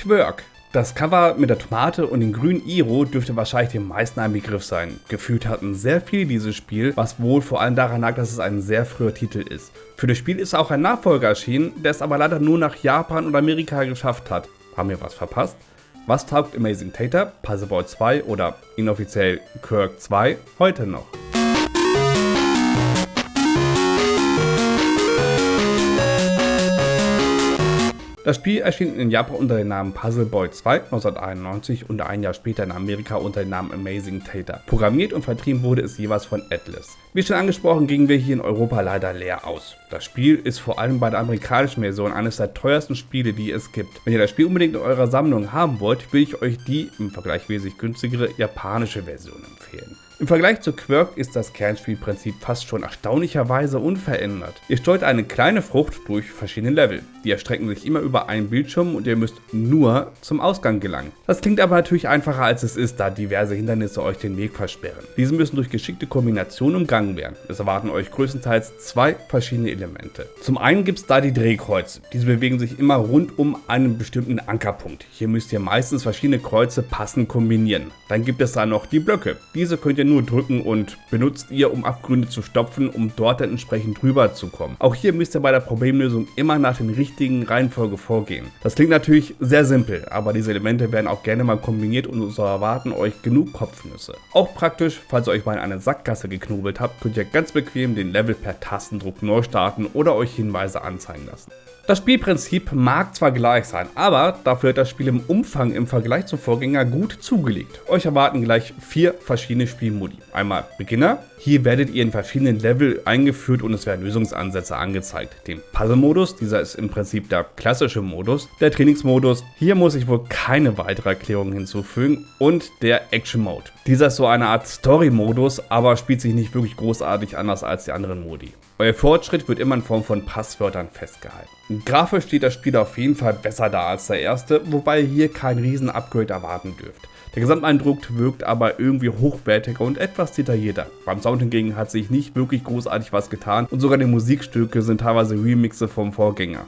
Quirk. Das Cover mit der Tomate und dem grünen Iro dürfte wahrscheinlich den meisten ein Begriff sein. Gefühlt hatten sehr viele dieses Spiel, was wohl vor allem daran lag, dass es ein sehr früher Titel ist. Für das Spiel ist auch ein Nachfolger erschienen, der es aber leider nur nach Japan und Amerika geschafft hat. Haben wir was verpasst? Was taugt Amazing Tater, Puzzle Boy 2 oder inoffiziell Quirk 2 heute noch? Das Spiel erschien in Japan unter dem Namen Puzzle Boy 2 1991 und ein Jahr später in Amerika unter dem Namen Amazing Tater. Programmiert und vertrieben wurde es jeweils von Atlas. Wie schon angesprochen, gingen wir hier in Europa leider leer aus. Das Spiel ist vor allem bei der amerikanischen Version eines der teuersten Spiele, die es gibt. Wenn ihr das Spiel unbedingt in eurer Sammlung haben wollt, will ich euch die im Vergleich wesentlich günstigere japanische Version empfehlen. Im Vergleich zu Quirk ist das Kernspielprinzip fast schon erstaunlicherweise unverändert. Ihr steuert eine kleine Frucht durch verschiedene Level. Die erstrecken sich immer über einen Bildschirm und ihr müsst nur zum Ausgang gelangen. Das klingt aber natürlich einfacher als es ist, da diverse Hindernisse euch den Weg versperren. Diese müssen durch geschickte Kombinationen umgangen werden. Es erwarten euch größtenteils zwei verschiedene Elemente. Zum einen gibt es da die Drehkreuze. Diese bewegen sich immer rund um einen bestimmten Ankerpunkt. Hier müsst ihr meistens verschiedene Kreuze passend kombinieren. Dann gibt es da noch die Blöcke. Diese könnt ihr nur drücken und benutzt ihr, um Abgründe zu stopfen, um dort dann entsprechend drüber zu kommen. Auch hier müsst ihr bei der Problemlösung immer nach den richtigen Reihenfolge vorgehen. Das klingt natürlich sehr simpel, aber diese Elemente werden auch gerne mal kombiniert und so erwarten euch genug Kopfnüsse. Auch praktisch, falls ihr euch mal in eine Sackgasse geknobelt habt, könnt ihr ganz bequem den Level per Tastendruck neu starten oder euch Hinweise anzeigen lassen. Das Spielprinzip mag zwar gleich sein, aber dafür hat das Spiel im Umfang im Vergleich zum Vorgänger gut zugelegt. Euch erwarten gleich vier verschiedene Spielmodi. Einmal Beginner, hier werdet ihr in verschiedenen Level eingeführt und es werden Lösungsansätze angezeigt. Den Puzzle-Modus, dieser ist im Prinzip der klassische Modus. Der Trainingsmodus, hier muss ich wohl keine weitere Erklärung hinzufügen. Und der Action-Mode. Dieser ist so eine Art Story-Modus, aber spielt sich nicht wirklich großartig anders als die anderen Modi. Euer Fortschritt wird immer in Form von Passwörtern festgehalten. Grafisch steht das Spiel auf jeden Fall besser da als der erste, wobei ihr hier kein riesen Upgrade erwarten dürft. Der Gesamteindruck wirkt aber irgendwie hochwertiger und etwas detaillierter. Beim Sound hingegen hat sich nicht wirklich großartig was getan und sogar die Musikstücke sind teilweise Remixe vom Vorgänger.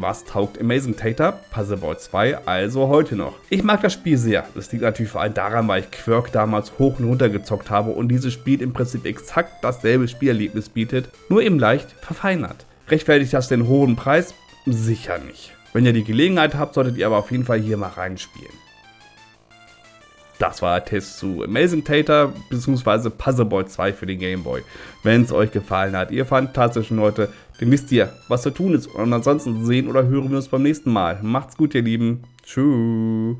Was taugt Amazing Tater? Puzzle Boy 2 also heute noch. Ich mag das Spiel sehr. Das liegt natürlich vor allem daran, weil ich Quirk damals hoch und runter gezockt habe und dieses Spiel im Prinzip exakt dasselbe Spielerlebnis bietet, nur eben leicht verfeinert. Rechtfertigt das den hohen Preis? Sicher nicht. Wenn ihr die Gelegenheit habt, solltet ihr aber auf jeden Fall hier mal reinspielen. Das war der Test zu Amazing Tater bzw. Puzzle Boy 2 für den Game Boy. Wenn es euch gefallen hat, ihr fantastischen Leute, dann wisst ihr, was zu tun ist. Und ansonsten sehen oder hören wir uns beim nächsten Mal. Macht's gut, ihr Lieben. Tschüss.